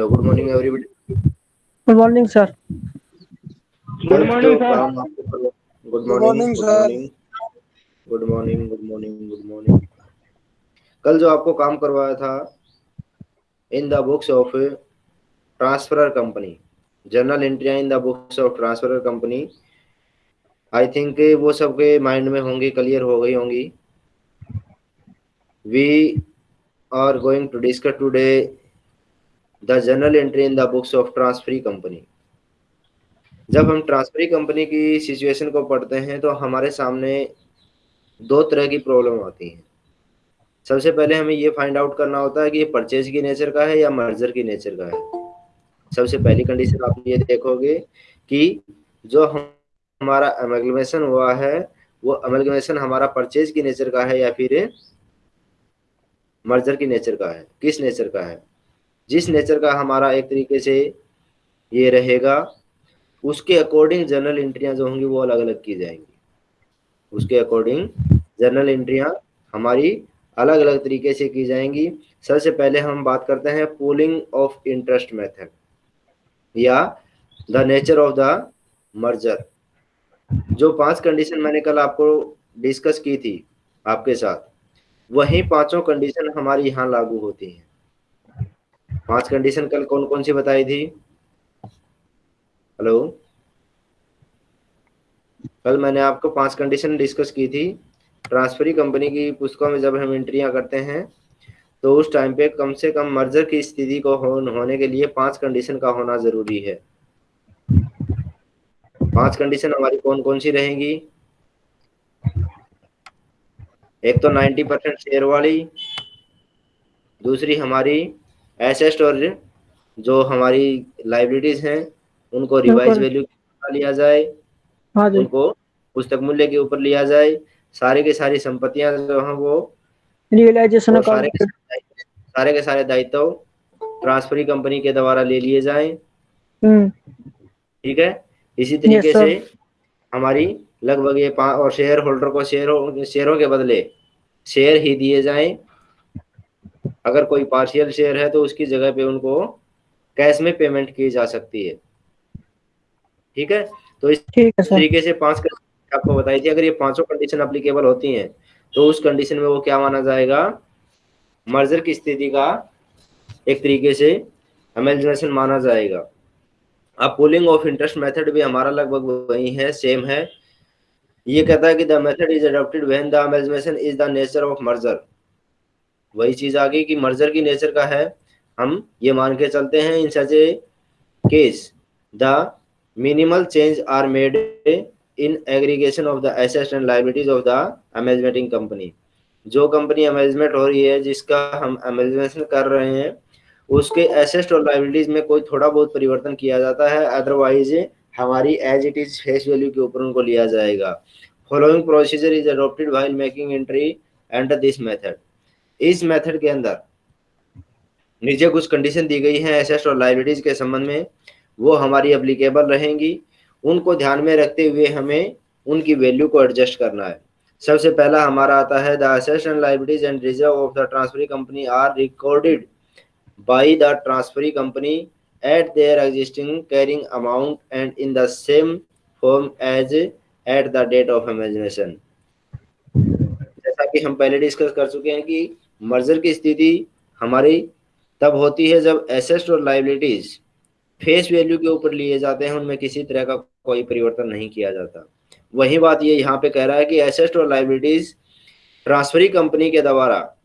Hello good morning everybody good morning sir good morning sir good morning sir good morning good morning good morning कल जो आपको काम करवाया था in the books of transferor company journal Entria in the books of transferor company I think वो सबके mind में होंगी क्लियर हो गई होंगी। We are going to discuss today the journal entry in the books of transferee company. जब हम transferee company की सिचुएशन को पढ़ते हैं तो हमारे सामने दो तरह की प्रॉब्लम आती हैं। सबसे पहले हमें ये फाइंड आउट करना होता है कि ये परचेज की नेचर का है या मर्जर की नेचर का है। सबसे पहली कंडीशन आप ये देखोगे कि जो हम, हमारा अमेगमेशन हुआ है, वो अमेगमेशन हमारा परचेज की नेचर का है या फिर मर्जर की नेचर का है, किस नेचर का है? जिस नेचर का हमारा एक तरीके से ये रहेगा, उसके अकॉर्डिंग जर्नल एंट्रियाँ जो होंगी वो अलग अलग की जाएँगी। उसके अकॉर्डिंग जर्नल एंट्रियाँ हमारी अलग अलग तरीके से की जाएँगी। सबसे पहले हम बात करते हैं पोलिंग ऑफ़ इंटरेस्ट मेथड या the nature of the merger जो पाँच कंडीशन मैंने कल आपको डिस्कस की थी आपके साथ, वही पाँचों कंडीशन हमारी यहाँ लागू होती हैं। पाँच कंडीशन कल कौन कौन सी बताई थी? हेलो कल मैंने आपको पाँच कंडीशन डिस्कस की थी। ट्रांसफरी कंपनी की पुस्तकों में जब हम एंट्रियाँ करते हैं तो उस टाइम पे कम से कम मर्जर की स्थिति को होने के लिए पाँच कंडीशन का होना ज़रूरी है। पाँच कंडीशन हमारी कौन कौन सी रहेंगी? एक तो 90 परसेंट शेयर वाली, दूसरी हमारी एसेस्ट और जो हमारी लाइब्रेरीज हैं उनको रिवाइज वैल्यू लिया जाए हाँ उनको पुस्तक मूल्य के ऊपर लिया जाए सारे के सारी संपत्तियाँ जो हैं वो रियलाइजेशन सारे के सारे के सारे दायित्व ट्रांसफरी कंपनी के द्वारा ले लिए जाए। हम्म। ठीक है? इसी तरीके से हमारी लगभग ये और शेयर होल्डर को शेयर शेयरों के बदले शेयर ही दिए जाएँ। अगर कोई पार्शियल शेयर है तो उसकी जगह पे उनको कैश में पेमेंट की जा सकती है। ठीक है? तो इस तरीके से पाँच आपको बताई थी। अगर ये पाँचों कंडीशन अप्लीकेबल होती हैं तो उस कंडीशन में वो क्या माना जाएगा? मर्जर की स्थिति का एक तरीके से अमेलमेशन माना जाएगा। अब पुलिंग ऑफ़ इंटरेस्ट मेथड भी हमारा लगभग वही है सेम है। ये कहता है कि the method is adopted when the amalgamation is the nature of merger वही चीज़ आ गई कि मर्जर की नेचर का है। हम ये मान के चलते हैं, in such a case, the minimal change are made in aggregation of the assets and liabilities of the amalgamating company. जो कंपनी अमेजमेंट हो रही है, जिसका हम अमेजमेंट कर रहे हैं, उसके एसेस्ट और लाइबिलिटीज में कोई थोड़ा बहुत परिवर्तन किया जाता है अदरवाइज़ हमारी as it is face value के ऊपर उनको लिया जाएगा। Following procedure is adopted while making entry and this method इस मेथड के अंदर नीचे कुछ कंडीशन दी गई है एसेस्ट और लाइबिलिटीज के संबंध में। वो हमारी अप्लीकेबल रहेंगी। उनको ध्यान में रखते हुए हमें उनकी वैल्यू को एडजस्ट करना है। सबसे पहला हमारा आता है the assets and and reserve of the transferee company are recorded by the transferee company at their existing carrying amount and in the same form as at the date of imagination जैसा कि हम पहले discuss कर चुके हैं कि merger की स्थिति हमारी तब होती है जब एसेस्ट और लाइबिलिटीज फेस वैल्यू के ऊपर लिए जाते हैं, उनमें किसी तरह का कोई परिवर्तन नहीं किया जाता। वही बात ये यहाँ पे कह रहा है कि एसेस्ट और लाइबिलिटीज ट्रांसफरी कंपनी के द्वारा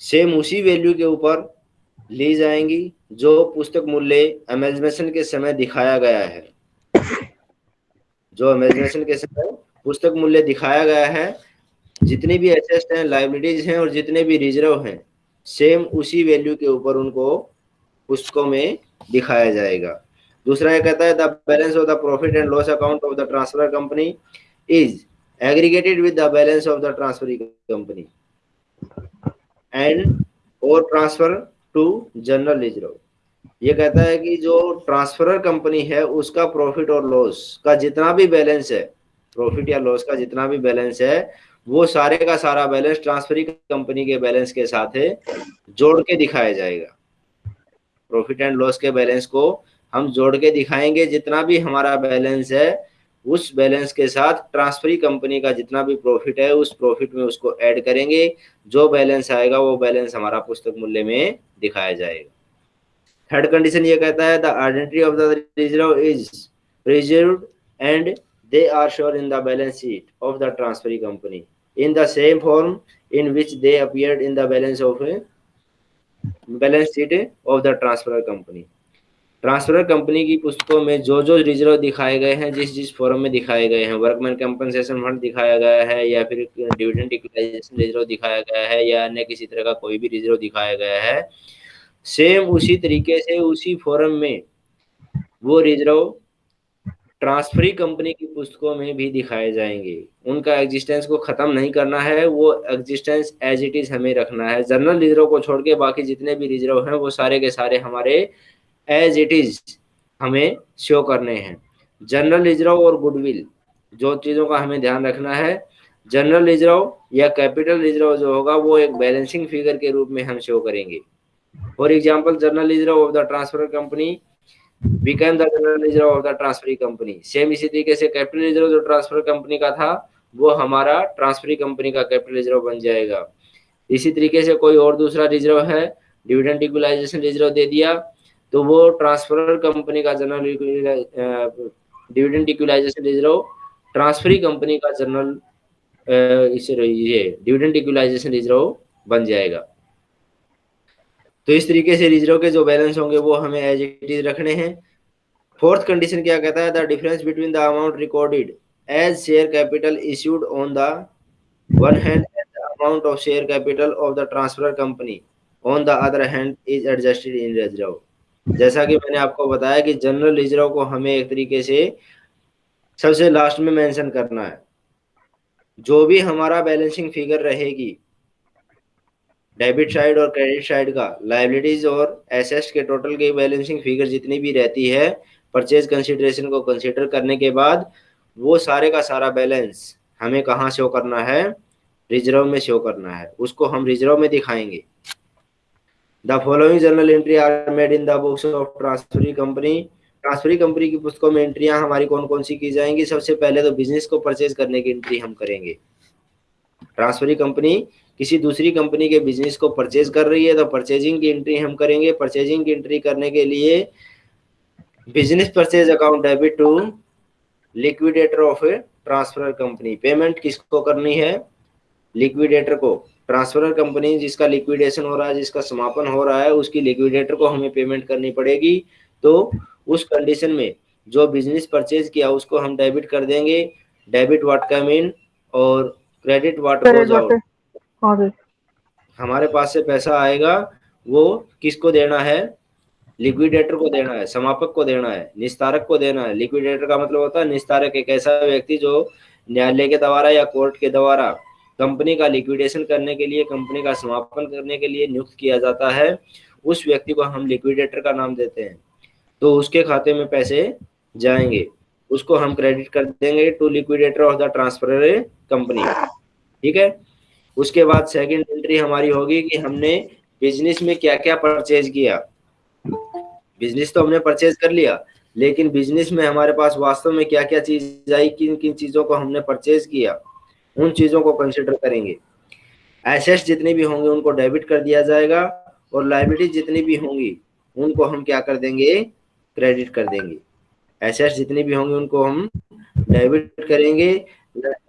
सेम उसी वैल्यू के ऊपर ली जाएँगी, जो पुस्तक मूल्य अमेजमेशन के समय दिखाया गया है। जो अमेजमेशन के समय पुस्तक मूल्य दिखाया गया है जितने भी एसेस्ट हैं लाइबिलिटीज हैं और जितने भी रिज़र्व हैं सेम उसी वैल्यू के ऊपर उनको पुस्तकों में दिखाया जाएगा। दूसरा ये कहता है the balance of the profit and loss account of the transfer company is aggregated with the balance of the transfer company and और ट्रांसफ़र टू जनरल रिज़र्व ये कहता है कि जो ट्रांसफरर कंपनी है, उसका प्रॉफिट और लॉस का जितना भी बैलेंस है प्रॉफिट या लॉस का जितना भी बैलेंस है वो सारे का सारा बैलेंस ट्रांसफरी कंपनी के बैलेंस के साथ है, जोड़ के दिखाया जाएगा। प्रॉफिट एंड लॉस के बैलेंस को हम जोड़ के दिखाएँगे, जितना भी हमारा बैलेंस है, उस बैलेंस के साथ ट्रांसफरी कंपनी का जितना भी प्रॉफिट है, उस प्रॉफिट में उसको ऐड करेंगे। जो बैलेंस आएगा, वो बैलेंस हमारा पुस्तक मूल्य में दिखाया जाएगा। थर्ड कंडीशन ये कहता है the identity of the reserve is reserve and they are sure in the balance sheet of the transferee company. In the same form in which they appeared in the balance of a balance sheet of the transfer company. Transfer company की पुस्तकों में जो जो reserve दिखाए गए हैं, जिस जिस फॉर्म में दिखाए गए हैं वर्कमैन कंपनसेशन फंड दिखाया गया है, या फिर डिविडेंड इक्वलाइजेशन रिज़र्व दिखाया गया है, या अन्य किसी तरह का कोई भी रिज़र्व दिखाया गया है सेम उसी तरीके से उसी फॉर्म में वो रिज़र्व ट्रांसफरी कंपनी की पुस्तकों में भी दिखाए जाएँगे। उनका एग्जिस्टेंस को खत्म नहीं करना है, वो एग्जिस्टेंस एज इट इज़ हमें रखना है। जनरल रिज़र्व को छोड़ के बाकी जितने भी रिज़र्व हैं, वो सारे के सारे हमारे एज इट इज़ हमें शो करने हैं। जनरल रिज़र्व और गुडविल जो चीज़ों का हमें ध्यान रखना है जनरल रिज़र्व या कैपिटल रिज़र्व जो होगा, वो एक बैलेंसिंग फिगर के रूप में हम शो करेंगे। For example general reserve of the transfer company become the general reserve of the transferee company same इसी तरीके से कैपिटल रिज़र्व जो ट्रांसफ़र कंपनी का था, वो हमारा ट्रांसफरी कंपनी का कैपिटल रिज़र्व बन जाएगा। इसी तरीके से कोई और दूसरा रिज़र्व है डिविडेंड इक्वलाइजेशन रिज़र्व दे दिया तो वो ट्रांसफ़र कंपनी का general dividend equalisation reserve transferee company का जनरल इसे ये डिविडेंड इक्वलाइजेशन रिज़र्व बन जाएगा। तो इस तरीके से रिज़र्व के जो बैलेंस होंगे वो हमें एज इट इज़ रखने हैं। फोर्थ कंडीशन क्या कहता है? The difference between the amount recorded as share capital issued on the one hand and the amount of share capital of the transfer company on the other hand is adjusted in reserve जैसा कि मैंने आपको बताया कि general reserve को हमें एक तरीके से सबसे लास्ट में मेंशन करना है। जो भी हमारा बैलेंसिंग फिगर रहेगी डेबिट साइड और क्रेडिट साइड का। लाइबिलिटीज और एसेट्स के टोटल की बैलेंसिंग फिगर जितनी भी रहती है परचेज कंसिडरेशन को कंसिडर करने के बाद, वो सारे का सारा बैलेंस हमें कहाँ शो करना है? रिज़र्व में शो करना है। उसको हम रिज़र्व में दिखाएँगे। The following journal entry are made in the books of transferee company transferee company की पुस्तकों में एंट्रियाँ हमारी कौन कौन सी की जाएँगी? सबसे पहले तो बिज़नेस को परचेज करने की एंट्री हम करेंगे। ट्रांसफरी कंपनी किसी दूसरी कंपनी के बिज़नेस को परचेज कर रही है तो परचेजिंग की एंट्री हम करेंगे। परचेजिंग की एंट्री करने के लिए business purchase account debit to liquidator of a transfer company payment किसको करनी है? लिक्विडेटर को। ट्रांसफ़र कंपनी जिसका लिक्विडेशन हो रहा है जिसका समापन हो रहा है उसकी लिक्विडेटर को हमें पेमेंट करनी पड़ेगी। तो उस कंडीशन में जो बिज़नेस परचेज किया उसको हम डेबिट कर देंगे। डेबिट वाट कम इन और क्रेडिट वाट गोज आउट हाँ हमारे पास से पैसा आएगा, वो किसको देना है? लिक्विडेटर को देना है, समापक को देना है, निस्तारक को देना है। लिक्विडेटर का मतलब होता है निस्तारक एक ऐसा व्यक्ति जो न्यायालय के द्वारा या कोर्ट के द्वारा कंपनी का लिक्विडेशन करने के लिए, कंपनी का समापन करने के लिए नियुक्त किया जाता है। उस व्यक्ति को हम लिक्विडेटर का नाम देते हैं। तो उसके खाते में पैसे जाएँगे। उसको हम क्रेडिट कर देंगे to liquidator of the transfer company ठीक है? उसके बाद सेकंड एंट्री हमारी होगी कि हमने बिज़नेस में क्या क्या परचेज किया। बिज़नेस तो हमने परचेज कर लिया, लेकिन बिज़नेस में हमारे पास वास्तव में क्या क्या चीज़ आई किन किन चीज़ों को हमने परचेज किया, उन चीज़ों को कंसिडर करेंगे। एसेट्स जितने भी होंगे उनको डेबिट कर दिया जाएगा और लाइबिलिटी जितनी भी होंगी, उनको हम क्या कर देंगे? क्रेडिट कर देंगे। एसेट्स जितनी भी होंगे उनको हम डेबिट करेंगे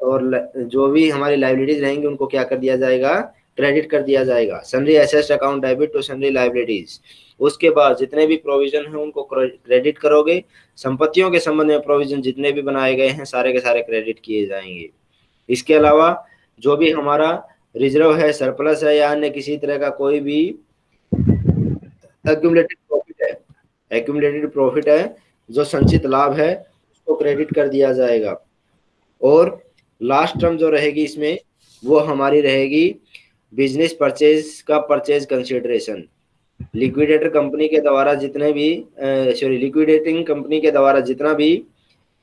और जो भी हमारी लाइबिलिटीज रहेंगी, उनको क्या कर दिया जाएगा? क्रेडिट कर दिया जाएगा। Sundry assets account debit to sundry liabilities उसके बाद जितने भी प्रोविज़न है, उनको क्रेडिट करोगे। संपत्तियों के संबंध में प्रोविज़न जितने भी बनाए गए हैं, सारे के सारे क्रेडिट किए जाएँगे। इसके अलावा, जो भी हमारा रिज़र्व है सरप्लस है या अन्य किसी तरह का कोई भी एक्यूमुलेटेड प्रॉफिट है एक्यूमलेटेड प्रॉफिट है, जो संचित लाभ है, उसको क्रेडिट कर दिया जाएगा। और लास्ट टर्म जो रहेगी इसमें, वो हमारी रहेगी बिज़नेस परचेज का परचेज कंसिडरेशन लिक्विडेटर कंपनी के द्वारा जितने भी सॉरी लिक्विडेटिंग कंपनी के द्वारा जितना भी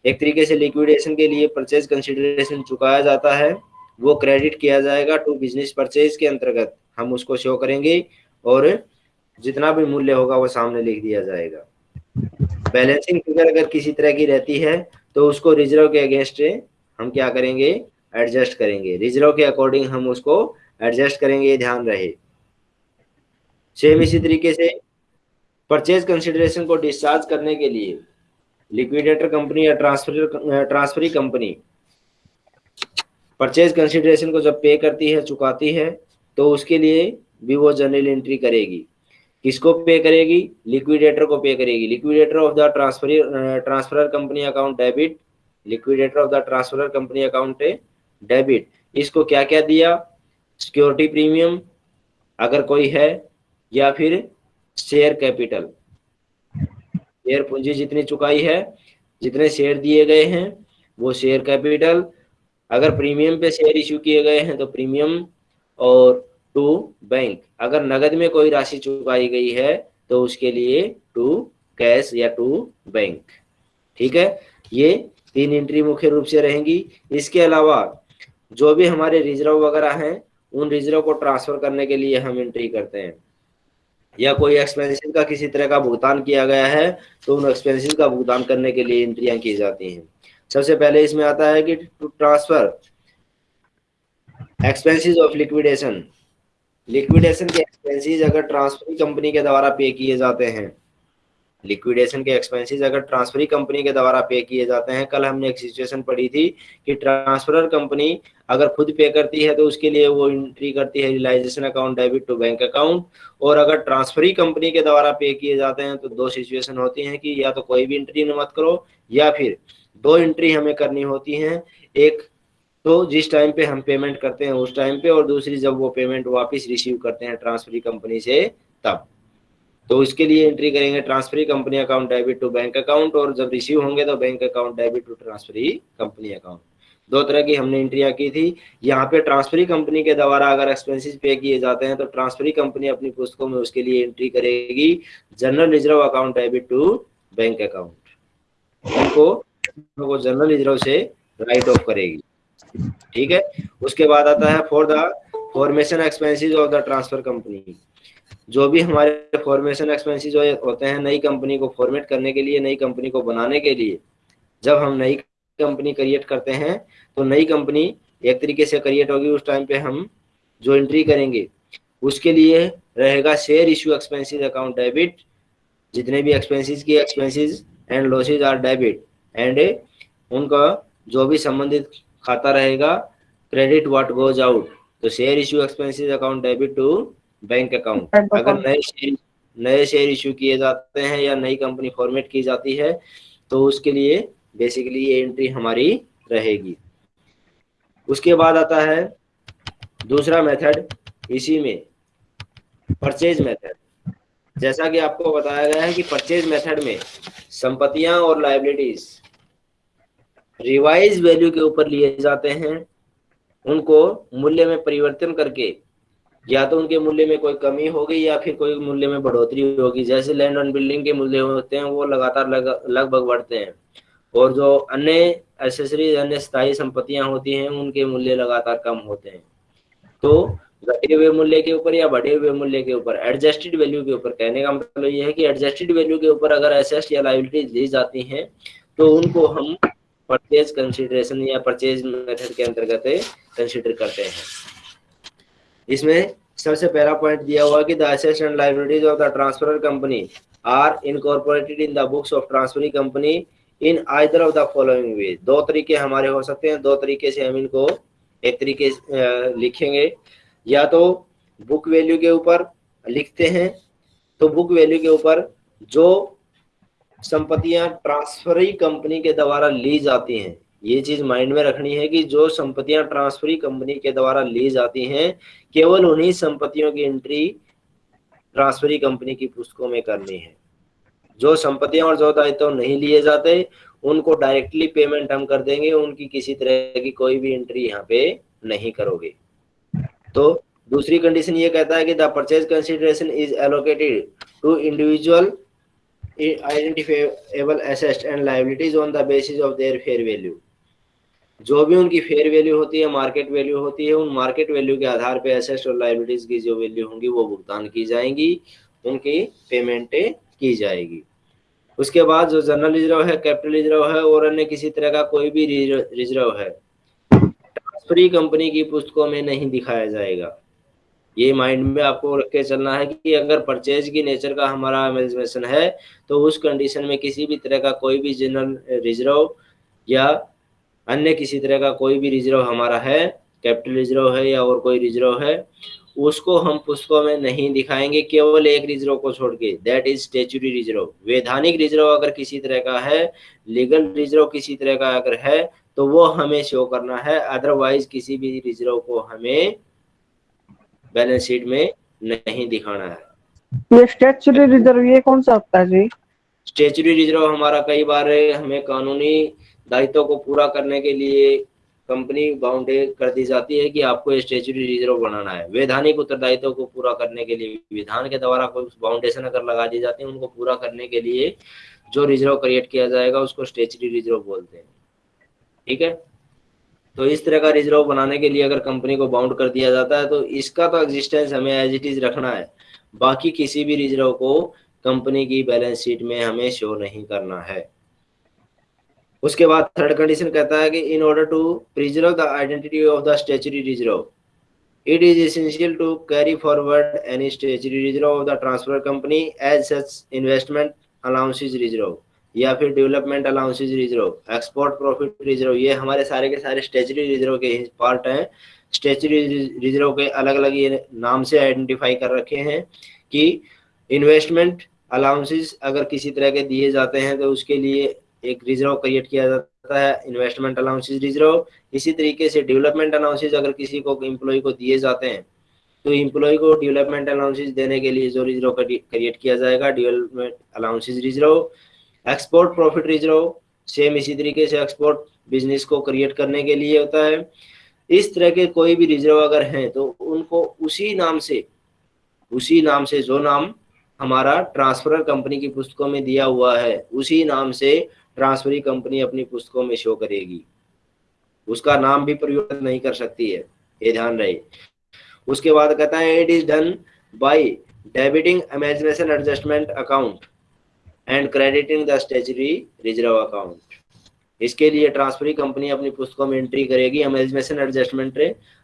एक तरीके से लिक्विडेशन के लिए परचेज कंसिडरेशन चुकाया जाता है, वो क्रेडिट किया जाएगा टू बिज़नेस परचेज के अंतर्गत। हम उसको शो करेंगे और जितना भी मूल्य होगा वो सामने लिख दिया जाएगा। बैलेंसिंग फिगर अगर किसी तरह की रहती है तो उसको रिज़र्व के अगेंस्ट हम क्या करेंगे? एडजस्ट करेंगे। रिज़र्व के अकॉर्डिंग हम उसको एडजस्ट करेंगे, ध्यान रहे। सेम इसी तरीके से परचेज कंसिडरेशन को डिस्चार्ज करने के लिए लिक्विडेटर कंपनी या transfer transferee company purchase consideration को जब पे करती है, चुकाती है तो उसके लिए भी वो जनरल एंट्री करेगी। किसको पे करेगी? लिक्विडेटर को पे करेगी। Liquidator of the transfer transfer company account debit liquidator of the transfer company account है, डेबिट। इसको क्या क्या दिया? सिक्योरिटी प्रीमियम, अगर कोई है, या फिर शेयर कैपिटल। शेयर पूंजी जितनी चुकाई है, जितने शेयर दिए गए हैं, वो शेयर कैपिटल। अगर प्रीमियम पे शेयर इश्यू किए गए हैं तो प्रीमियम और टू बैंक। अगर नगद में कोई राशि चुकाई गई है तो उसके लिए टू कैश या टू बैंक। ठीक है? ये तीन एंट्री मुख्य रूप से रहेंगी। इसके अलावा, जो भी हमारे रिज़र्व वगैरह हैं, उन रिज़र्व को ट्रांसफ़र करने के लिए हम एंट्री करते हैं। या कोई एक्सपेंसिव का किसी तरह का भुगतान किया गया है तो उन एक्सपेंसिव का भुगतान करने के लिए एंट्रियाँ की जाती हैं। सबसे पहले इसमें आता है कि to transfer expenses of liquidation liquidation के एक्सपेंसिस अगर ट्रांसफ़र कंपनी के द्वारा पे किए जाते हैं लिक्विडेशन के एक्सपेंसेस अगर ट्रांसफरी कंपनी के द्वारा पे किए जाते हैं, कल हमने एक सिचुएशन पढ़ी थी कि ट्रांसफरर कंपनी अगर खुद पे करती है तो उसके लिए वो एंट्री करती है realisation account debit to bank account और अगर ट्रांसफरी कंपनी के द्वारा पे किए जाते हैं तो दो सिचुएशन होती हैं कि या तो कोई भी एंट्री मत करो या फिर दो एंट्री हमें करनी होती हैं। एक तो जिस टाइम पे हम पेमेंट करते हैं उस टाइम पे और दूसरी जब वो पेमेंट वापस रिसीव करते हैं ट्रांसफरी कंपनी से, तब। तो इसके लिए एंट्री करेंगे transferee company account debit to bank account और जब रिसीव होंगे तो bank account debit to transferee company account दो तरह की हमने एंट्रिया की थी। यहाँ पे ट्रांसफरी कंपनी के द्वारा अगर एक्सपेंसिस पे किए जाते हैं तो ट्रांसफरी कंपनी अपनी पुस्तकों में उसके लिए एंट्री करेगी। General reserve account debit to bank account उनको जनरल रिज़र्व से राइट ऑफ़ करेगी। ठीक है? उसके बाद आता है for the formation expenses of the transfer company जो भी हमारे फॉर्मेशन एक्सपेंसिस होते हैं नई कंपनी को फॉर्मेट करने के लिए, नई कंपनी को बनाने के लिए, जब हम नई कंपनी क्रिएट करते हैं तो नई कंपनी एक तरीके से क्रिएट होगी। उस टाइम पे हम जो एंट्री करेंगे, उसके लिए रहेगा share issue expenses account debit जितने भी एक्सपेंसिस की expenses and losses are debit and उनका जो भी संबंधित खाता रहेगा क्रेडिट व्हाट गोज आउट तो share issue expenses account debit to bank account अगर नए शेयर नए शेयर इश्यू किए जाते हैं या नई कंपनी फॉर्मेट की जाती है तो उसके लिए बेसिकली ये एंट्री हमारी रहेगी। उसके बाद आता है दूसरा मेथड इसी में परचेज मेथड जैसा कि आपको बताया गया है कि परचेज मेथड में संपत्तियाँ और लाइबिलिटीज रिवाइज वैल्यू के ऊपर लिए जाते हैं। उनको मूल्य में परिवर्तन करके या तो उनके मूल्य में कोई कमी होगी या फिर कोई मूल्य में बढ़ोतरी होगी। जैसे लैंड ऑन बिल्डिंग के मूल्य होते हैं, वो लगातार लगभग बढ़ते हैं। और जो अन्य एसेसरीज अन्य स्थायी संपत्तियाँ होती हैं, उनके मूल्य लगातार कम होते हैं। तो घटे हुए मूल्य के ऊपर या बढ़े हुए मूल्य के ऊपर एडजस्टेड वैल्यू के ऊपर कहने का मतलब ये है कि एडजस्टेड वैल्यू के ऊपर अगर एसेस्ट या लाइबिलिटी दी जाती हैं तो उनको हम परचेज कंसिडरेशन या परचेज मेथड के अंतर्गत कंसिडर करते हैं। इसमें सबसे पहला पॉइंट दिया हुआ कि the assets and liabilities of the transfer company are incorporated in the books of transferring company in either of the following way दो तरीके हमारे हो सकते हैं। दो तरीके से हम इनको एक तरीके लिखेंगे। या तो बुक वैल्यू के ऊपर लिखते हैं तो बुक वैल्यू के ऊपर जो संपत्तियाँ ट्रांसफरी कंपनी के द्वारा ली जाती हैं ये चीज़ माइंड में रखनी है कि जो संपत्तियाँ ट्रांसफरी कंपनी के द्वारा ली जाती हैं, केवल उन्हीं संपत्तियों की एंट्री ट्रांसफरी कंपनी की पुस्तकों में करनी है। जो संपत्तियाँ और जो दायित्व नहीं लिए जाते, उनको डायरेक्टली पेमेंट हम कर देंगे, उनकी किसी तरह की कोई भी एंट्री यहाँ पे नहीं करोगे। तो दूसरी कंडीशन ये कहता है कि the purchase consideration is allocated to individual identifiable assets and liabilities on the basis of their fair value जो भी उनकी फेयर वैल्यू होती है मार्केट वैल्यू होती है, उन मार्केट वैल्यू के आधार पे एसेट्स और लाइबिलिटीज की जो वैल्यू होंगी वो भुगतान की जाएँगी, उनकी पेमेंटें की जाएगी। उसके बाद जो जनरल रिज़र्व है कैपिटल रिज़र्व है और अन्य किसी तरह का कोई भी रिज़र्व है ट्रांसफरी कंपनी की पुस्तकों में नहीं दिखाया जाएगा। ये माइंड में आपको रख के चलना है कि अगर परचेज की नेचर का हमारा एमेजमेशन है तो उस कंडीशन में किसी भी तरह का कोई भी जनरल रिज़र्व या अन्य किसी तरह का कोई भी रिज़र्व हमारा है कैपिटल रिज़र्व है या और कोई रिज़र्व है उसको हम पुस्तकों में नहीं दिखाएँगे केवल एक रिज़र्व को छोड़ के दैट इज़ स्टेचुरी रिज़र्व वैधानिक रिज़र्व अगर किसी तरह का है लीगल रिज़र्व किसी तरह का अगर है तो वो हमें शो करना है अदरवाइज़ किसी भी रिज़र्व को हमें बैलेंस शीट में नहीं दिखाना है। ये स्टेचुरी रिज़र्व ये कौन सा होता है जी? स्टेचुरी रिज़र्व हमारा कई बार हमें कानूनी दायित्व को पूरा करने के लिए कंपनी बाउंडे कर दी जाती है कि आपको स्टेचुरी रिज़र्व बनाना है। वैधानिक उत्तरदायित्व को पूरा करने के लिए, विधान के द्वारा कोई बाउंडेशन अगर लगा दी जाती है, उनको पूरा करने के लिए जो रिज़र्व क्रिएट किया जाएगा, उसको स्टेचुरी रिज़र्व बोलते हैं। ठीक है? तो इस तरह का रिज़र्व बनाने के लिए अगर कंपनी को बाउंड कर दिया जाता है तो इसका तो एग्जिस्टेंस हमें एज इट इज़ रखना है। बाकी किसी भी रिज़र्व को कंपनी की बैलेंस शीट में हमें शो नहीं करना है। उसके बाद थर्ड कंडीशन कहता है कि in order to preserve the identity of the statutory reserve it is essential to carry forward any statutory reserve of the transfer company as such investment allowances reserve या फिर development allowances reserve export profit reserve ये हमारे सारे के सारे statutory reserve के part हैं। Statutory reserve के अलग अलग ये नाम से आइडेंटिफाई कर रखे हैं कि इन्वेस्टमेंट अलाउंसेज अगर किसी तरह के दिए जाते हैं तो उसके लिए एक रिज़र्व क्रिएट किया जाता है इन्वेस्टमेंट अलाउंसेज रिज़र्व इसी तरीके से डेवलपमेंट अलाउंसेज अगर किसी को एम्प्लॉय को दिए जाते हैं तो एम्प्लॉय को डेवलपमेंट अलाउंसेज देने के लिए जो रिज़र्व क्रिएट किया जाएगा development allowances reserve export profit reserve same इसी तरीके से एक्सपोर्ट बिज़नेस को क्रिएट करने के लिए होता है। इस तरह के कोई भी रिज़र्व अगर हैं तो उनको उसी नाम से, उसी नाम से, जो नाम हमारा ट्रांसफ़र कंपनी की पुस्तकों में दिया हुआ है, उसी नाम से ट्रांसफरी कंपनी अपनी पुस्तकों में शो करेगी। उसका नाम भी परिवर्तन नहीं कर सकती है। ये ध्यान रहे। उसके बाद कहता है it is done by debiting amalgamation adjustment account and crediting the statutory reserve account इसके लिए ट्रांसफरी कंपनी अपनी पुस्तकों में एंट्री करेगी। Amalgamation adjustment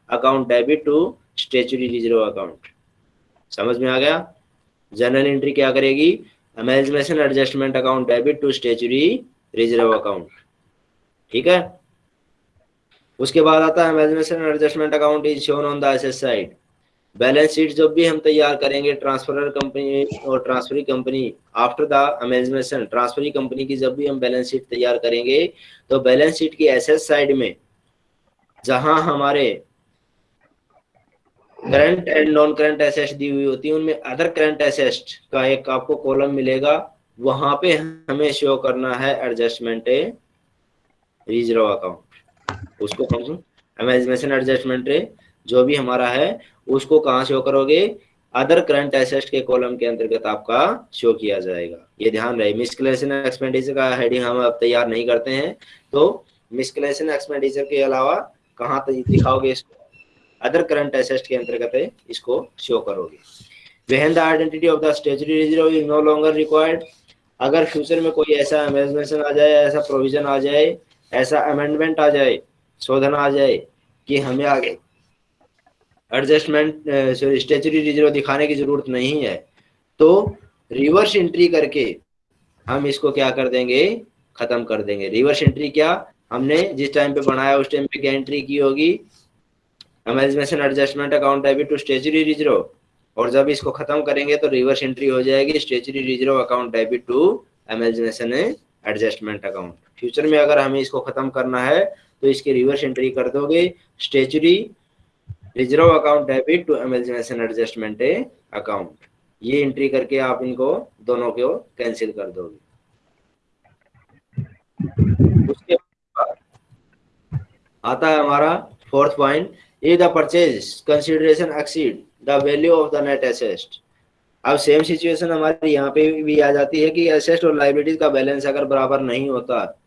account debit to statutory reserve account समझ में आ गया? जनरल एंट्री क्या करेगी? Amalgamation adjustment account debit to statutory reserve account ठीक है? उसके बाद आता है adjustment account is shown on the asset side balance sheet जब भी हम तैयार करेंगे ट्रांसफ़र कंपनी और transferee company after the amalgamation transferee company की जब भी हम बैलेंस शीट तैयार करेंगे तो बैलेंस शीट की एसेट साइड में जहाँ हमारे current and non current asset दी हुई होती है उनमें अदर करंट एसेट का एक आपको कॉलम मिलेगा। वहाँ पे हमें शो करना है एडजस्टमेंट रिज़र्व अकाउंट उसको एडजस्टमेंट जो भी हमारा है, उसको कहाँ शो करोगे? अदर करंट एसेट के कॉलम के अंतर्गत आपका शो किया जाएगा। ये ध्यान रहे मिसकलेशन एक्सपेंडिचर का हेडिंग हम अब तैयार नहीं करते हैं तो मिसकलेशन एक्सपेंडिचर के अलावा कहाँ दिखाओगे इसको? अदर करंट एसेट के अंतर्गत इसको शो करोगे। When the identity of the statutory reserve is no longer required अगर फ्यूचर में कोई ऐसा अमेजमेंशन आ जाए, ऐसा प्रोविज़न आ जाए, ऐसा अमेंडमेंट आ जाए, शोधन आ जाए कि हमें आगे एडजस्टमेंट सॉरी स्टेचुरी रिज़र्व दिखाने की ज़रूरत नहीं है तो रिवर्स एंट्री करके हम इसको क्या कर देंगे? खत्म कर देंगे। रिवर्स एंट्री क्या? हमने जिस टाइम पे बनाया, उस टाइम पे क्या एंट्री की होगी? Amalgamation adjustment account debit to statutory reserve और जब इसको खत्म करेंगे तो रिवर्स एंट्री हो जाएगी statutory reserve account debit to amalgamation adjustment account future में अगर हमें इसको खत्म करना है तो इसकी रिवर्स एंट्री कर दोगे। Statutory reserve account debit to amalgamation adjustment account ये एंट्री करके आप इनको दोनों को कैंसिल कर दोगे। उसके आता है हमारा fourth point if the purchase consideration exceed. The value of the net assets अब सेम सिचुएशन हमारी यहाँ पे भी आ जाती है कि एसेस्ट और लाइबिलिटीज का बैलेंस अगर बराबर नहीं होता,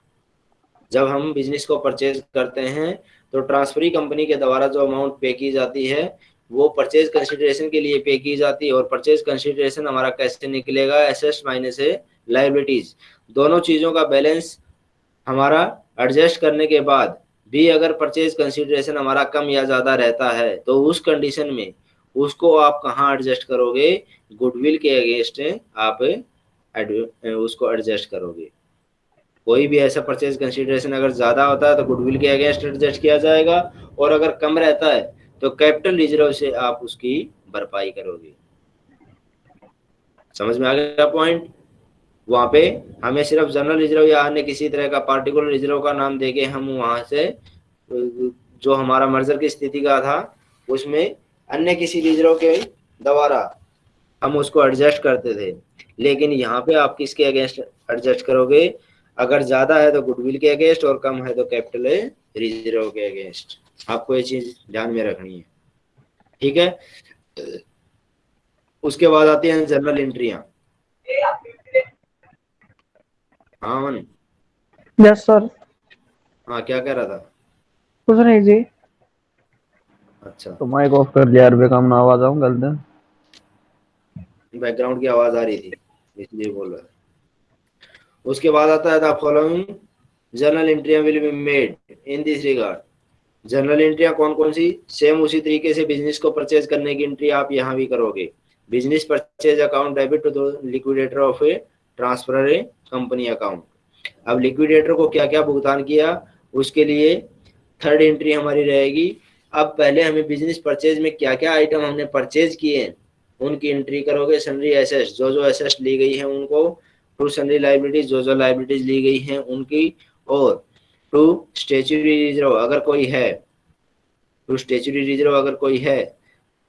जब हम बिज़नेस को परचेज करते हैं तो ट्रांसफरी कंपनी के द्वारा जो अमाउंट पे की जाती है, वो परचेज कंसिडरेशन के लिए पे की जाती है और परचेज कंसिडरेशन हमारा कैसे निकलेगा एसेट्स माइनस है लाइबिलिटीज दोनों चीज़ों का बैलेंस हमारा एडजस्ट करने के बाद भी अगर परचेज कंसिडरेशन हमारा कम या ज़्यादा रहता है तो उस कंडीशन में उसको आप कहाँ एडजस्ट करोगे? गुडविल के अगेंस्ट आप उसको एडजस्ट करोगे। कोई भी ऐसा परचेज कंसिडरेशन अगर ज़्यादा होता है तो गुडविल के अगेंस्ट एडजस्ट किया जाएगा, और अगर कम रहता है तो कैपिटल रिज़र्व से आप उसकी भरपाई करोगे। समझ में आ गया पॉइंट वहाँ पे हमें सिर्फ़ जनरल रिज़र्व या अन्य किसी तरह का पार्टिकुलर रिज़र्व का नाम देके हम वहाँ से जो हमारा मर्जर की स्थिति का था, उसमें अन्य किसी रिज़र्व के द्वारा हम उसको एडजस्ट करते थे। लेकिन यहाँ पे आप किसके अगेंस्ट एडजस्ट करोगे? अगर ज़्यादा है तो गुडविल के अगेंस्ट और कम है तो कैपिटल रिज़र्व के अगेंस्ट आपको ये चीज़ ध्यान में रखनी है। ठीक है? उसके बाद आती हैं जनरल एंट्रिया हाँ यस सर हाँ क्या कह रहा था? कुछ नहीं जी। अच्छा। तो माइक ऑफ़ कर दिया यार बेकाम ना आवाज़ आऊँ गलत? बैकग्राउंड की आवाज़ आ रही थी इसलिए बोल रहा उसके बाद आता है the following journal एंट्रियाँ will be made in this regard journal एंट्रियाँ कौन कौन सी? सेम उसी तरीके से बिज़नेस को परचेज करने की एंट्री आप यहाँ भी करोगे। Business purchase account debit to liquidator of a transfer a company account अब लिक्विडेटर को क्या क्या भुगतान किया? उसके लिए थर्ड एंट्री हमारी रहेगी। अब पहले हमें बिज़नेस परचेज में क्या क्या आइटम हमने परचेज किए हैं? उनकी एंट्री करोगे सनरी एसेस जो जो एसेस ली गई है उनको। टू सनरी लाइबिलिटीज जो जो लाइबिलिटीज ली गई हैं उनकी। और टू स्टेचुरी रिज़र्व अगर कोई है टू स्टेचुरी रिज़र्व अगर कोई है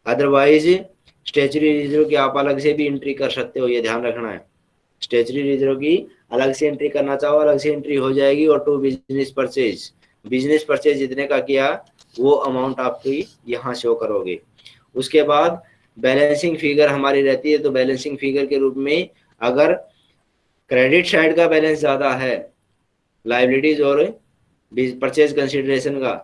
अदरवाइज़ स्टेचुरी रिज़र्व की आप अलग से भी एंट्री कर सकते हो, ये ध्यान रखना है। स्टेचुरी रिज़र्व की अलग से एंट्री करना चाहो, अलग से एंट्री हो जाएगी और to business purchase business purchase जितने का किया वो अमाउंट आपकी यहाँ शो करोगे। उसके बाद बैलेंसिंग फिगर हमारी रहती है तो बैलेंसिंग फिगर के रूप में अगर क्रेडिट साइड का बैलेंस ज़्यादा है लाइबिलिटीज और परचेज कंसिडरेशन का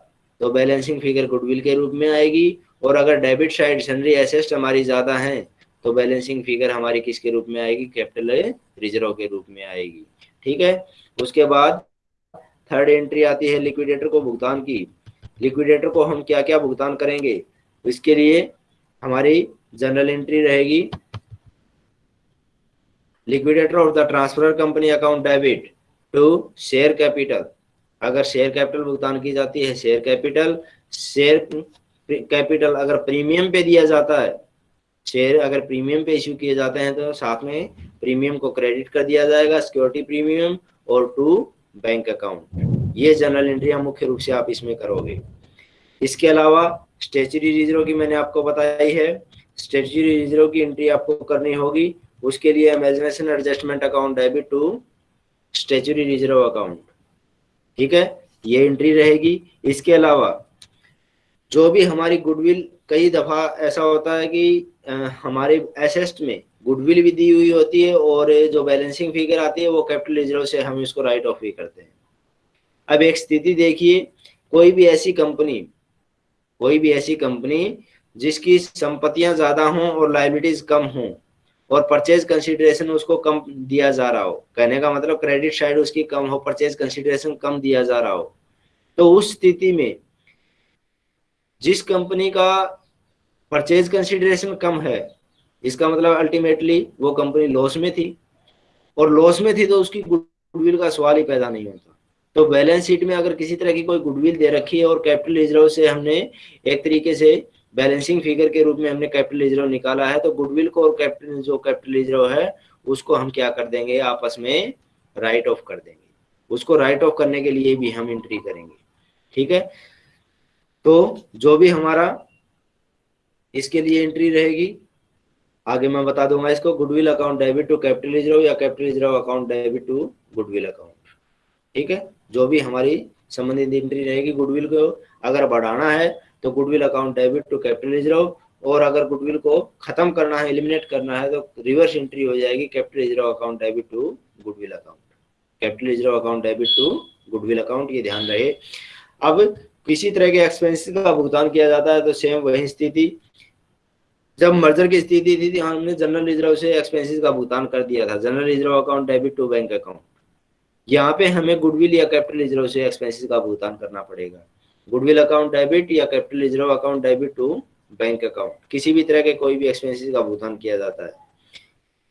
तो बैलेंसिंग फिगर गुडविल के रूप में आएगी। और अगर डेबिट साइड सनरी एसेस्ट हमारी ज़्यादा है तो बैलेंसिंग फिगर हमारी किसके रूप में आएगी? कैपिटल रिज़र्व के रूप में आएगी। ठीक है? उसके बाद थर्ड एंट्री आती है लिक्विडेटर को भुगतान की। लिक्विडेटर को हम क्या क्या भुगतान करेंगे, इसके लिए हमारी जनरल एंट्री रहेगी। Liquidator of the transfer company account debit to share capital. अगर शेयर कैपिटल भुगतान की जाती है, शेयर कैपिटल शेयर कैपिटल अगर प्रीमियम पे दिया जाता है, शेयर अगर प्रीमियम पे इश्यू किए जाते हैं तो साथ में प्रीमियम को क्रेडिट कर दिया जाएगा, सिक्योरिटी प्रीमियम और टू बैंक अकाउंट। ये जनरल एंट्री मुख्य रूप से आप इसमें करोगे। इसके अलावा स्टेचुरी रिज़र्व की मैंने आपको बताई है। स्टेचुरी रिज़र्व की एंट्री आपको करनी होगी। उसके लिए amalgamation adjustment account debit to statutory reserve account ठीक है? ये एंट्री रहेगी। इसके अलावा जो भी हमारी गुडविल कई दफ़ा ऐसा होता है कि हमारे एसेस्ट में गुडविल भी दी हुई होती है और जो बैलेंसिंग फिगर आती है वो कैपिटल रिज़र्व से हम इसको राइट ऑफ़ भी करते हैं। अब एक स्थिति देखिए, कोई भी ऐसी कंपनी कोई भी ऐसी कंपनी जिसकी संपत्तियाँ ज़्यादा हों और लाइबिलिटीज कम हों और परचेज कंसिडरेशन उसको कम दिया जा रहा हो। कहने का मतलब क्रेडिट साइड उसकी कम हो परचेज कंसिडरेशन कम दिया जा रहा हो। तो उस स्थिति में जिस कंपनी का परचेज कंसिडरेशन कम है, इसका मतलब अल्टीमेटली वो कंपनी लॉस में थी। और लॉस में थी तो उसकी गुडविल का सवाल ही पैदा नहीं होता। तो बैलेंस शीट में अगर किसी तरह की कोई गुडविल दे रखी है और कैपिटल रिज़र्व से हमने एक तरीके से बैलेंसिंग फिगर के रूप में हमने कैपिटल रिज़र्व निकाला है तो गुडविल को और कैपिटल जो कैपिटल रिज़र्व है, उसको हम क्या कर देंगे? आपस में राइट ऑफ़ कर देंगे। उसको राइट ऑफ़ करने के लिए भी हम एंट्री करेंगे। ठीक है? तो जो भी हमारा इसके लिए एंट्री रहेगी, आगे मैं बता दूँगा इसको goodwill account debit to capital reserve या capital reserve account debit to goodwill account ठीक है? जो भी हमारी संबंधित एंट्री रहेगी गुडविल को अगर बढ़ाना है तो goodwill account debit to capital reserve और अगर गुडविल को खत्म करना है एलिमिनेट करना है तो रिवर्स एंट्री हो जाएगी capital reserve account debit to goodwill account capital reserve account debit to goodwill account ये ध्यान रहे। अब किसी तरह के एक्सपेंसिस का भुगतान किया जाता है तो सेम वही स्थिति। जब मर्जर की स्थिति थी, थी हमने जनरल रिज़र्व से एक्सपेंसेस का भुगतान कर दिया था। General reserve account debit to bank account यहाँ पे हमें गुडविल या कैपिटल रिज़र्व से एक्सपेंसेस का भुगतान करना पड़ेगा। गुडविल अकाउंट डेबिट या capital reserve account debit to bank account किसी भी तरह के कोई भी एक्सपेंसेस का भुगतान किया जाता है,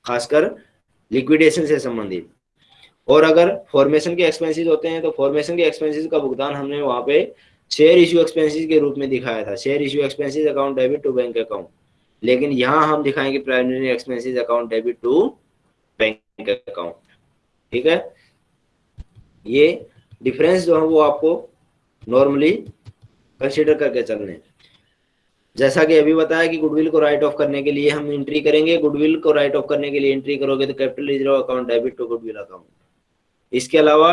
खासकर लिक्विडेशन से संबंधित। और अगर फॉर्मेशन के एक्सपेंसेस होते हैं तो फॉर्मेशन के एक्सपेंसेस का भुगतान हमने वहाँ पे शेयर इश्यू एक्सपेंसेस के रूप में दिखाया था। Share issue expenses account debit to bank account लेकिन यहाँ हम दिखाएँगे primary expenses account debit to bank account ठीक है? ये डिफरेंस जो है वो आपको नॉर्मली कंसिडर करके चलने जैसा कि अभी बताया कि गुडविल को राइट ऑफ़ करने के लिए हम एंट्री करेंगे गुडविल को राइट ऑफ़ करने के लिए एंट्री करोगे तो capital reserve account debit to goodwill account इसके अलावा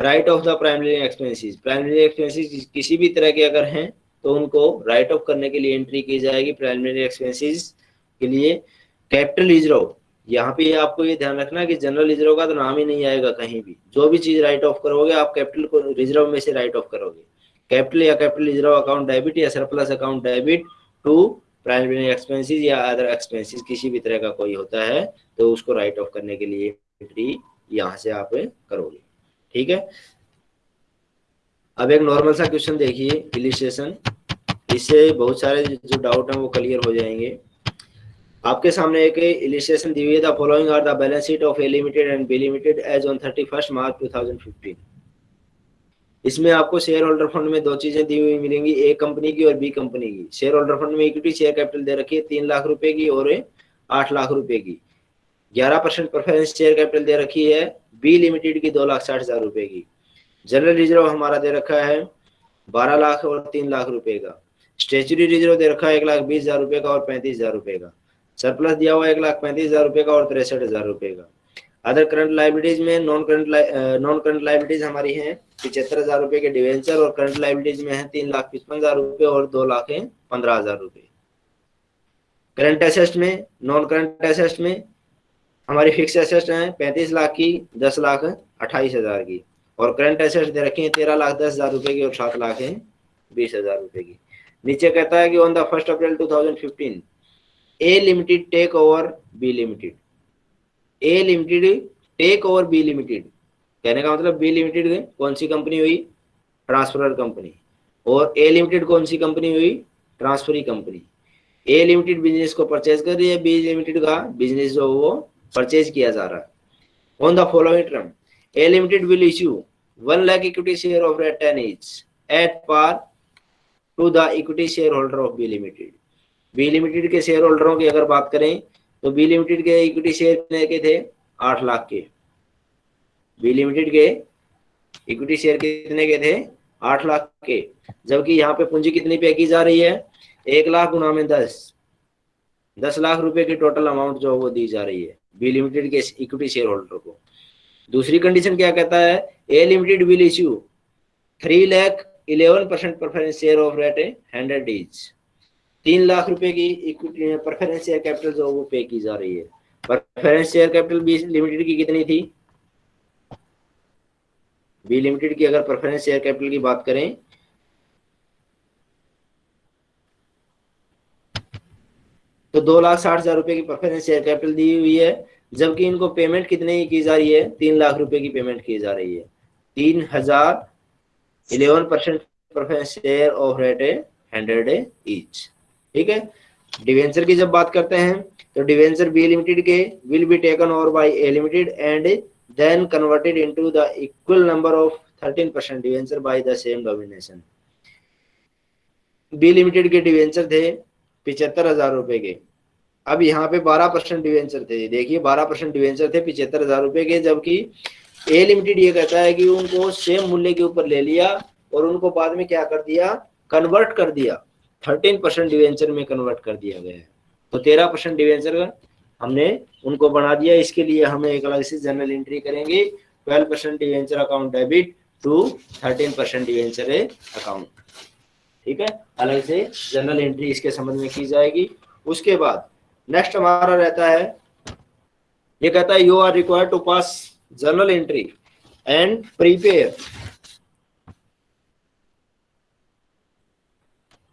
write off the primary expenses primary expenses किसी भी तरह के अगर हैं तो उनको राइट ऑफ़ करने के लिए एंट्री की जाएगी। प्राइमरी एक्सपेंसेस के लिए कैपिटल रिज़र्व यहाँ पे आपको ये ध्यान रखना कि जनरल रिज़र्व का तो नाम ही नहीं आएगा कहीं भी। जो भी चीज़ राइट ऑफ़ करोगे, आप कैपिटल को रिज़र्व में से राइट ऑफ़ करोगे। कैपिटल या कैपिटल रिज़र्व अकाउंट डेबिट या surplus account debit to primary expenses या अदर एक्सपेंसेस किसी भी तरह का कोई होता है तो उसको राइट ऑफ़ करने के लिए एंट्री यहाँ से आप करोगे। ठीक है? अब एक नॉर्मल सा क्वेश्चन देखिए इलिस्ट्रेशन इससे बहुत सारे जो डाउट हैं वो क्लियर हो जाएँगे। आपके सामने एक इलिस्ट्रेशन दी हुई है following are the balance sheet of A limited and B limited as on 31 March 2015 इसमें आपको शेयर होल्डर फंड में दो चीज़ें दी हुई मिलेंगी ए कंपनी की और बी कंपनी की। शेयर होल्डर फंड में इक्विटी शेयर कैपिटल दे रखी है, तीन लाख रुपए की और आठ लाख रुपए की। ग्यारह परसेंट प्रेफरेंस शेयर कैपिटल दे रखी है बी लिमिटेड की दो लाख साठ हज़ार रुपए की। जनरल रिज़र्व हमारा दे रखा है, बारह लाख और तीन लाख रुपए का। स्टेचुरी रिज़र्व दे रखा है, एक लाख बीस हज़ार रुपए का और पैंतीस हज़ार रुपए का। सरप्लस दिया हुआ एक लाख पैंतीस हज़ार रुपए का और तिरसठ हज़ार रुपए का। अदर करंट लाइबिलिटीज में non current non current liabilities हमारी हैं पिछहत्तर हज़ार रुपए के डिवेंचर और करंट लाइबिलिटीज में है तीन लाख पचपन हज़ार रुपए और दो लाख है पंद्रह हज़ार रुपए करंट एसेस्ट में नॉन करंट एसेस्ट में हमारी फिक्स एसेस्ट है पैंतीस लाख की, दस लाख अट्ठाईस हज़ार की। और करंट एसेस्ट दे रखी है तेरह लाख दस हज़ार रुपए की और सात लाख है बीस हज़ार रुपए की। नीचे कहता है कि on the first April 2015 A limited take over B limited A limited take over B limited कहने का मतलब बी लिमिटेड कौन सी कंपनी हुई? ट्रांसफ़र कंपनी और ए लिमिटेड कौन सी कंपनी हुई? Transferee company A limited business को परचेज कर रही है बी लिमिटेड का. बिज़नेस जो वो परचेज किया जा रहा है। On the following term A limited will issue one lakh equity share of ten each at par to the equity shareholder of B limited B limited के शेयर होल्डरों की अगर बात करें तो बी लिमिटेड के इक्विटी शेयर के थे? आठ लाख के। बी लिमिटेड के इक्विटी शेयर कितने के थे? आठ लाख के। जबकि यहाँ पे पूंजी कितनी पे की जा रही है? एक लाख गुना में दस। दस लाख रुपए की टोटल अमाउंट जो वो दी जा रही है बी लिमिटेड के इक्विटी शेयर होल्डर को। दूसरी कंडीशन क्या कहता है? A limited will issue three lakh eleven percent preference share of rate hundred is तीन लाख रुपए की प्रेफरेंस शेयर कैपिटल जो वो पे की जा रही है। Preference share capital B limited की कितनी थी? बी लिमिटेड की अगर प्रेफरेंस शेयर कैपिटल की बात करें तो दो लाख साठ हज़ार रुपए की प्रेफरेंस शेयर कैपिटल दी हुई है, जबकि इनको पेमेंट कितने की जा रही है? तीन लाख रुपए की पेमेंट की जा रही है। तीन हज़ार eleven percent preference share of rate hundred each ठीक है? डिवेंचर की जब बात करते हैं तो डिवेंचर बी लिमिटेड के will be taken over by A limited and then converted into the equal number of 13 percent debenture by the same denomination B limited के डिवेंचर थे पिछहत्तर हज़ार रुपए के। अब यहाँ पे 12 परसेंट डिवेंचर थे। देखिए 12 परसेंट डिवेंचर थे पिछहत्तर हज़ार रुपए के, जबकि ए लिमिटेड ये कहता है कि उनको सेम मूल्य के ऊपर ले लिया और उनको बाद में क्या कर दिया? कन्वर्ट कर दिया। थर्टीन परसेंट डिवेंचर में कन्वर्ट कर दिया गया है। तो तेरह परसेंट डिवेंचर हमने उनको बना दिया। इसके लिए हमें एक अलग से जनरल एंट्री करेंगे। Twelve percent debenture account debit to thirteen percent debenture account ठीक है? अलग से जनरल एंट्री इसके संबंध में की जाएगी। उसके बाद नेक्स्ट हमारा रहता है। ये कहता है you are required to pass journal entry and prepare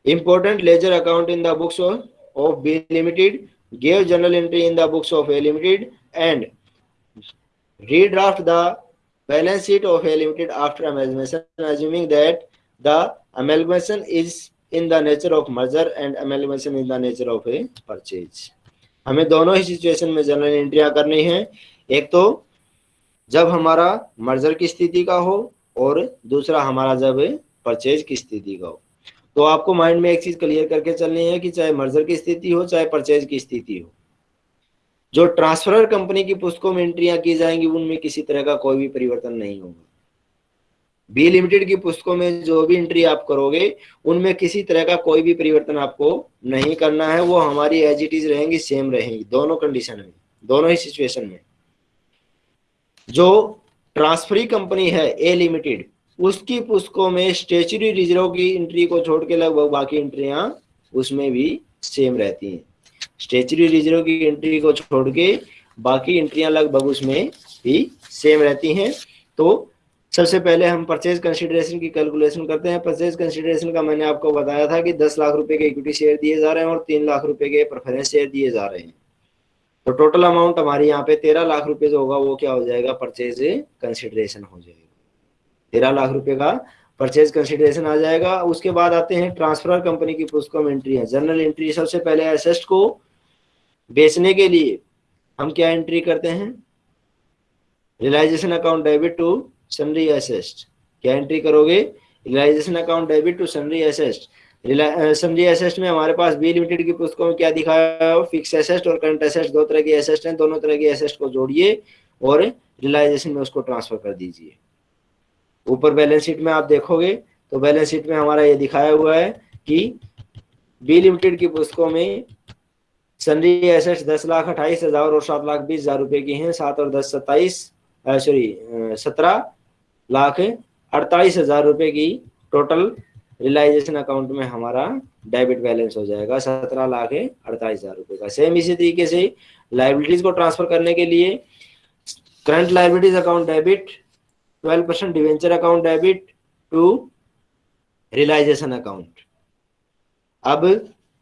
important ledger account in the books of, of B Limited, gave journal entry in the books of A Limited, and redraft the balance sheet of A Limited after amalgamation, assuming that the amalgamation is in the nature of merger and amalgamation in the nature of a purchase. हमें दोनों ही situation में journal एंट्रिया करनी है एक तो जब हमारा मर्जर की स्थिति का हो और दूसरा हमारा जब परचेज की स्थिति का हो तो आपको माइंड में एक चीज़ क्लियर करके चलनी है कि चाहे मर्जर की स्थिति हो, चाहे परचेज की स्थिति हो। जो ट्रांसफरर कंपनी की पुस्तकों में एंट्रियाँ की जाएँगी, उनमें किसी तरह का कोई भी परिवर्तन नहीं होगा। बी लिमिटेड की पुस्तकों में जो भी एंट्री आप करोगे, उनमें किसी तरह का कोई भी परिवर्तन आपको नहीं करना है। वो हमारी एज इट इज़ रहेंगी सेम रहेंगी, दोनों कंडीशन में, दोनों ही सिचुएशन में। जो ट्रांसफरी कंपनी है ए लिमिटेड उसकी पुस्तकों में स्टेचुरी रिज़र्व की एंट्री को छोड़ के लगभग बाकी एंट्रियाँ उसमें भी सेम रहती हैं। स्टेचुरी रिज़र्व की एंट्री को छोड़ के बाकी एंट्रियाँ लगभग उसमें भी सेम रहती हैं। तो सबसे पहले हम परचेज कंसिडरेशन की कैलकुलेशन करते हैं। परचेज कंसिडरेशन का मैंने आपको बताया था कि दस लाख रुपए के इक्विटी शेयर दिए जा रहे हैं और तीन लाख रुपए के प्रेफरेंस शेयर दिए जा रहे हैं। तो टोटल अमाउंट हमारी यहाँ पे तेरह लाख रुपए जो होगा वो क्या हो जाएगा? परचेज कंसिडरेशन हो जाएगा। तेरह लाख रुपए का परचेज कंसिडरेशन आ जाएगा। उसके बाद आते हैं ट्रांसफ़र कंपनी की पुस्तकों में एंट्री है। जनरल एंट्री सबसे पहले एसेस्ट को बेचने के लिए हम क्या एंट्री करते हैं? Realisation account debit to sundry assets क्या एंट्री करोगे? Realisation account debit to sundry assets sundry assets में हमारे पास बी लिमिटेड की पुस्तकों में क्या दिखाया फिक्स एसेस्ट और करंट एसेस्ट दो तरह की एसेस्ट हैं। दोनों तरह की एसेस्ट को जोड़िए और रिलाइजेशन में उसको ट्रांसफ़र कर दीजिए। ऊपर बैलेंस शीट में आप देखोगे तो बैलेंस शीट में हमारा ये दिखाया हुआ है कि बी लिमिटेड की पुस्तकों में सनरी एसेट्स दस लाख अट्ठाईस हज़ार और सात लाख बीस हज़ार रुपए की हैं, सात और दस सत्ताईस सॉरी सत्रह लाख अड़तालीस हज़ार रुपए की टोटल रिलाइजेशन अकाउंट में हमारा डेबिट बैलेंस हो जाएगा सत्रह लाख अड़तालीस हज़ार रुपए का। सेम इसी तरीके से लाइबिलिटीज को ट्रांसफ़र करने के लिए current liabilities account debit twelve percent debenture account debit to realisation account अब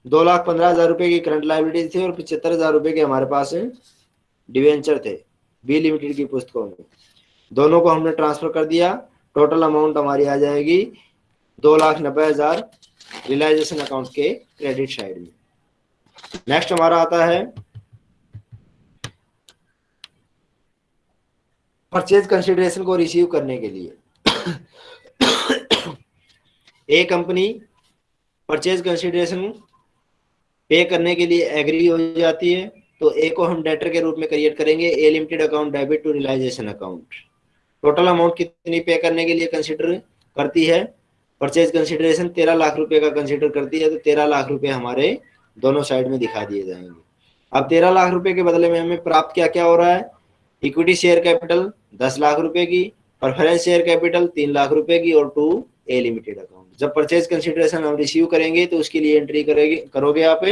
दो लाख पंद्रह हज़ार रुपए की करंट लाइबिलिटीज थी और पिछहत्तर हज़ार रुपए के हमारे पास डिवेंचर थे बी लिमिटेड की पुस्तकों में। दोनों को हमने ट्रांसफ़र कर दिया। टोटल अमाउंट हमारी आ जाएगी दो लाख नब्बे हज़ार रिलाइजेशन अकाउंट के क्रेडिट साइड में। नेक्स्ट हमारा आता है परचेज कंसिडरेशन को रिसीव करने के लिए। ए कंपनी परचेज कंसिडरेशन पे करने के लिए एग्री हो जाती है तो ए को हम डेटर के रूप में क्रिएट करेंगे A limited account debit to realisation account total amount कितनी पे करने के लिए कंसिडर करती है? परचेज कंसिडरेशन तेरह लाख रुपए का कंसिडर करती है तो तेरह लाख रुपए हमारे दोनों साइड में दिखा दिए जाएँगे। अब तेरह लाख रुपए के बदले में हमें प्राप्त क्या क्या हो रहा है? इक्विटी शेयर कैपिटल दस लाख रुपए की प्रेफरेंस शेयर कैपिटल तीन लाख रुपए की और टू ए लिमिटेड अकाउंट जब परचेज कंसिडरेशन हम रिसीव करेंगे तो उसके लिए एंट्री करेगी, करोगे आप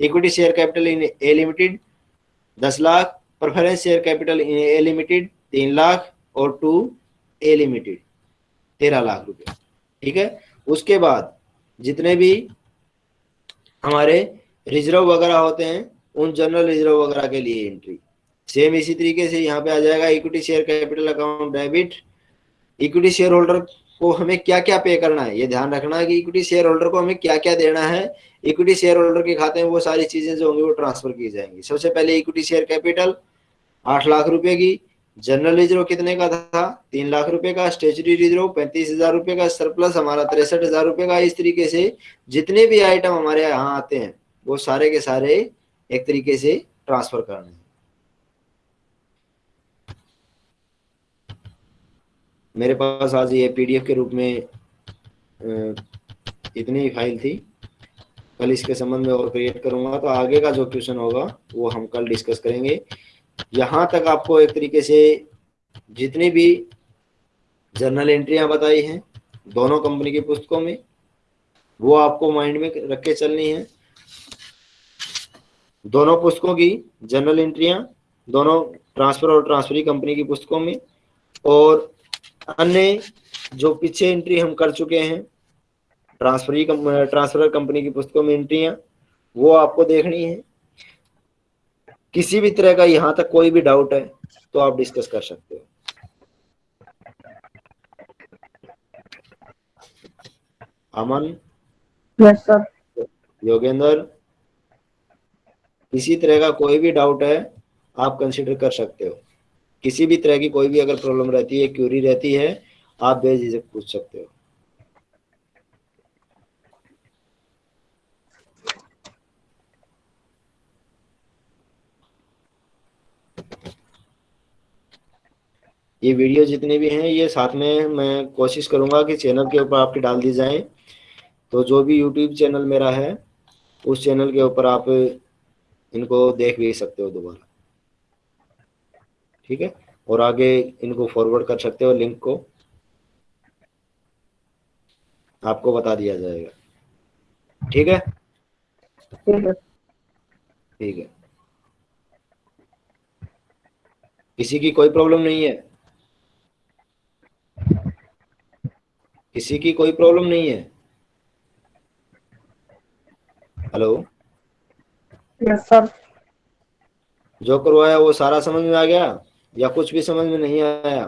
equity share capital in A limited दस lakh preference share capital in A limited तीन लाख और टू ए लिमिटेड तेरह लाख रुपए। ठीक है? उसके बाद जितने भी हमारे रिज़र्व वगैरह होते हैं, उन जनरल रिज़र्व वगैरह के लिए एंट्री सेम इसी तरीके से यहाँ पे आ जाएगा equity share capital account debit equity shareholder को हमें क्या क्या पे करना है? ये ध्यान रखना है कि इक्विटी शेयर होल्डर को हमें क्या क्या देना है। इक्विटी शेयर होल्डर के खाते में वो सारी चीज़ें जो होंगी वो ट्रांसफ़र की जाएँगी। सबसे पहले इक्विटी शेयर कैपिटल आठ लाख रुपए की। जनरल रिज़र्व कितने का था? तीन लाख रुपए का। स्टेचुरी रिज़र्व पैंतीस हज़ार रुपए का। सरप्लस हमारा तिरसठ हज़ार रुपए का। इस तरीके से जितने भी आइटम हमारे यहाँ आते हैं, वो सारे के सारे एक तरीके से ट्रांसफ़र करने मेरे पास आज ये पीडीएफ के रूप में इतनी ही फ़ाइल थी। कल इसके संबंध में और क्रिएट करूँगा तो आगे का जो क्वेश्चन होगा, वो हम कल डिस्कस करेंगे। यहाँ तक आपको एक तरीके से जितनी भी जर्नल एंट्रियाँ बताई हैं, दोनों कंपनी की पुस्तकों में, वो आपको माइंड में रख के चलनी है। दोनों पुस्तकों की जर्नल एंट्रियाँ दोनों ट्रांसफ़र और ट्रांसफरी कंपनी की पुस्तकों में, और अन्य जो पीछे एंट्री हम कर चुके हैं ट्रांसफरी ट्रांसफ़र कंपनी की पुस्तकों में एंट्रियाँ वो आपको देखनी है। किसी भी तरह का यहाँ तक कोई भी डाउट है तो आप डिस्कस कर सकते हो। अमन? Yes sir Yogendra? किसी तरह का कोई भी डाउट है आप कंसिडर कर सकते हो। किसी भी तरह की कोई भी अगर प्रॉब्लम रहती है क्यूरी रहती है, आप बेझिझक पूछ सकते हो। ये वीडियो जितने भी हैं, ये साथ में मैं कोशिश करूँगा कि चैनल के ऊपर आपके डाल दी जाए। तो जो भी यूट्यूब चैनल मेरा है, उस चैनल के ऊपर आप इनको देख भी सकते हो दोबारा। ठीक है? और आगे इनको फॉरवर्ड कर सकते हो लिंक को। आपको बता दिया जाएगा। ठीक है? ठीक है। किसी की कोई प्रॉब्लम नहीं है? किसी की कोई प्रॉब्लम नहीं है? हेलो यस सर जो करवाया वो सारा समझ में आ गया? या कुछ भी समझ में नहीं आया